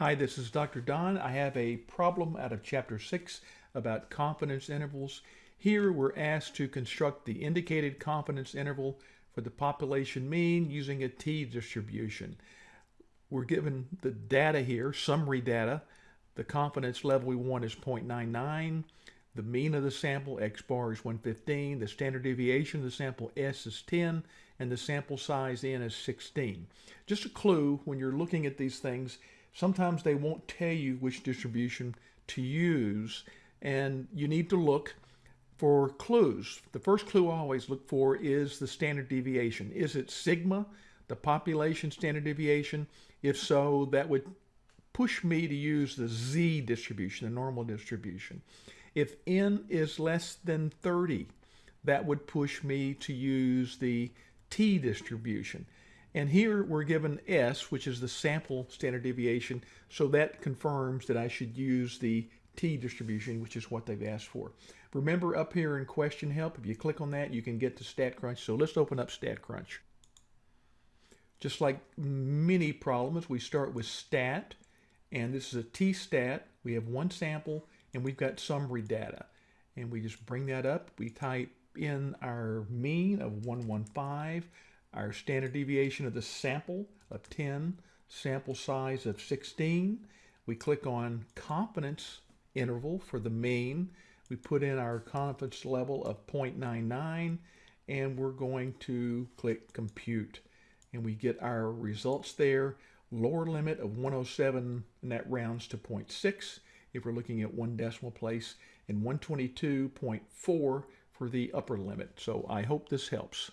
Hi, this is Dr. Don. I have a problem out of chapter 6 about confidence intervals. Here we're asked to construct the indicated confidence interval for the population mean using a t-distribution. We're given the data here, summary data. The confidence level we want is 0.99. The mean of the sample, x bar is 115. The standard deviation of the sample, s is 10. And the sample size, n, is 16. Just a clue when you're looking at these things, Sometimes they won't tell you which distribution to use, and you need to look for clues. The first clue I always look for is the standard deviation. Is it sigma, the population standard deviation? If so, that would push me to use the z distribution, the normal distribution. If n is less than 30, that would push me to use the t distribution. And here we're given S, which is the sample standard deviation. So that confirms that I should use the t distribution, which is what they've asked for. Remember up here in question help, if you click on that, you can get to StatCrunch. So let's open up StatCrunch. Just like many problems, we start with stat, and this is a t-stat. We have one sample, and we've got summary data. And we just bring that up. We type in our mean of 115, our standard deviation of the sample of 10, sample size of 16. We click on confidence interval for the mean. We put in our confidence level of 0.99 and we're going to click compute and we get our results there. Lower limit of 107 and that rounds to 0.6 if we're looking at one decimal place and 122.4 for the upper limit. So I hope this helps.